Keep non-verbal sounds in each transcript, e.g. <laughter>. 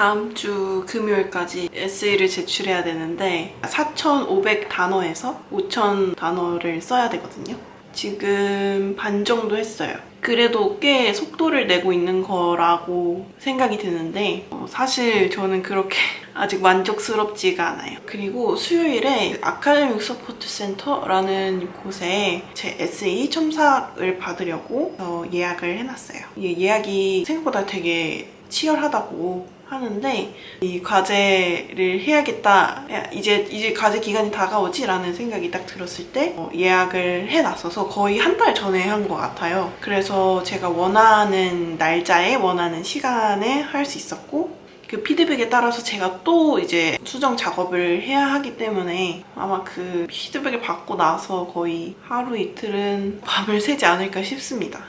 다음 주 금요일까지 에세이를 제출해야 되는데 4,500 단어에서 5,000 단어를 써야 되거든요. 지금 반 정도 했어요. 그래도 꽤 속도를 내고 있는 거라고 생각이 드는데 어, 사실 저는 그렇게 <laughs> 아직 만족스럽지가 않아요. 그리고 수요일에 Academic Support Centre라는 곳에 제 에세이 첨삭을 받으려고 어, 예약을 해놨어요. 이 예약이 생각보다 되게 치열하다고 하는데 이 과제를 해야겠다 야, 이제 이제 과제 기간이 다가오지? 라는 생각이 딱 들었을 때 어, 예약을 해놨어서 거의 한 달 전에 한 것 같아요. 그래서 제가 원하는 날짜에 원하는 시간에 할 수 있었고 그 피드백에 따라서 제가 또 이제 수정 작업을 해야 하기 때문에 아마 그 피드백을 받고 나서 거의 하루 이틀은 <laughs> 밤을 새지 않을까 싶습니다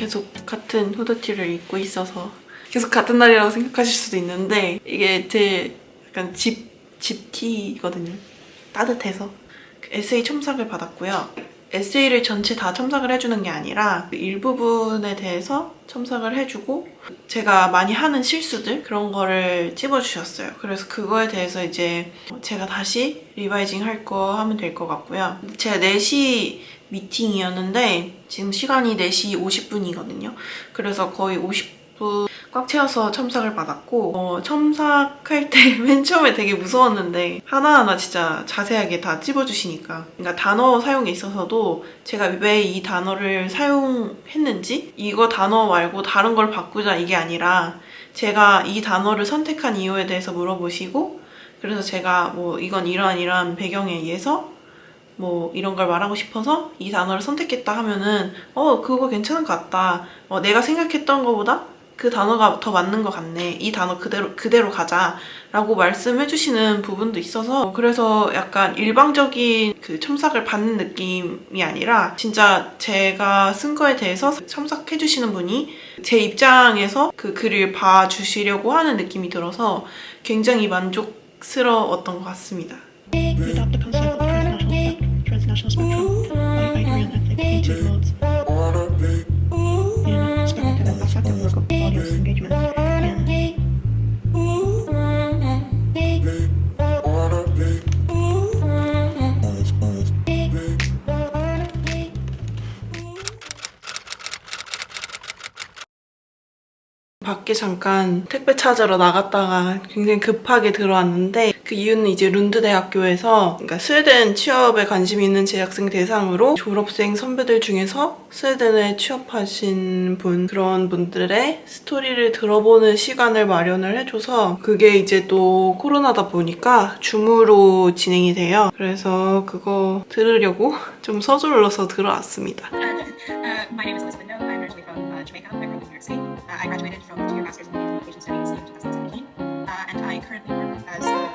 계속 같은 후드티를 입고 있어서 계속 같은 날이라고 생각하실 수도 있는데 이게 제 약간 집, 집티거든요. 따뜻해서. 그 에세이 첨삭을 받았고요. 에세이를 전체 다 첨삭을 해주는 게 아니라 그 일부분에 대해서 첨삭을 해주고 제가 많이 하는 실수들 그런 거를 찝어주셨어요. 그래서 그거에 대해서 이제 제가 다시 리바이징 할 거 하면 될 것 같고요. 제가 4시 미팅이었는데 지금 시간이 4시 50분이거든요. 그래서 거의 50분 꽉 채워서 첨삭을 받았고 어, 첨삭할 때 <laughs> 맨 처음에 되게 무서웠는데 하나하나 진짜 자세하게 다 찝어주시니까. 그러니까 단어 사용에 있어서도 제가 왜 이 단어를 사용했는지 이거 단어 말고 다른 걸 바꾸자 이게 아니라 제가 이 단어를 선택한 이유에 대해서 물어보시고 그래서 제가 뭐 이건 이러한 이러한 배경에 의해서 뭐 이런 걸 말하고 싶어서 이 단어를 선택했다 하면은 어 그거 괜찮은 것 같다. 어, 내가 생각했던 것보다 그 단어가 더 맞는 것 같네 이 단어 그대로 그대로 가자 라고 말씀해 주시는 부분도 있어서 그래서 약간 일방적인 그 첨삭을 받는 느낌이 아니라 진짜 제가 쓴 거에 대해서 첨삭해 주시는 분이 제 입장에서 그 글을 봐주시려고 하는 느낌이 들어서 굉장히 만족스러웠던 것 같습니다 Without the concept of transnational spectrum, I, I agree that like into modes 밖에 잠깐 택배 찾으러 나갔다가 굉장히 급하게 들어왔는데 그 이유는 이제 룬드 대학교에서 그러니까 스웨덴 취업에 관심 있는 재학생 대상으로 졸업생 선배들 중에서 스웨덴에 취업하신 분 그런 분들의 스토리를 들어보는 시간을 마련을 해줘서 그게 이제 또 코로나다 보니까 줌으로 진행이 돼요. 그래서 그거 들으려고 <laughs> 좀 서둘러서 들어왔습니다. Uh, my name is Elizabeth. I'm originally from uh, Jamaica. I'm from New York City. Uh, I graduated from the two-year master's in communication studies in 2017, uh, and I currently work as a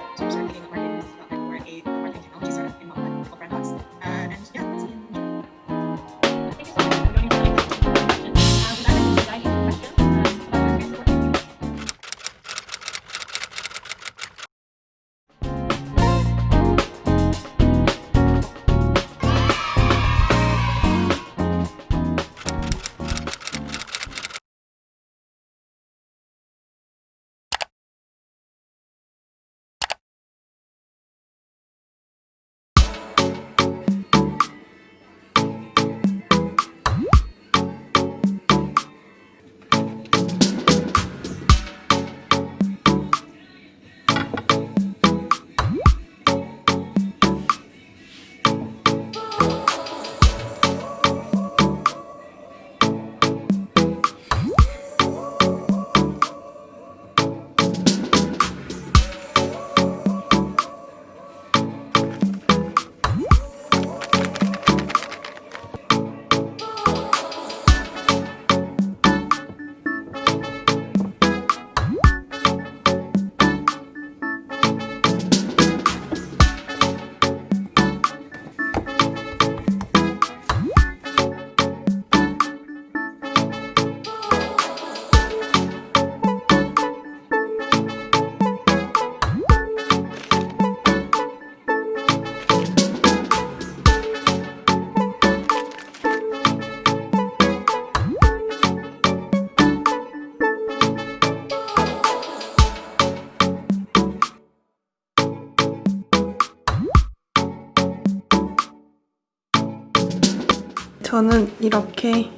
저는 이렇게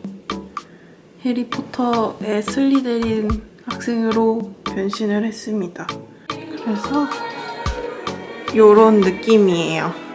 해리포터의 슬리데린 학생으로 변신을 했습니다. 그래서 요런 느낌이에요.